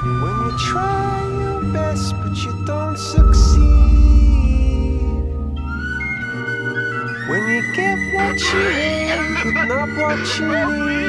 When you try your best but you don't succeed. When you get what you want but not what you need.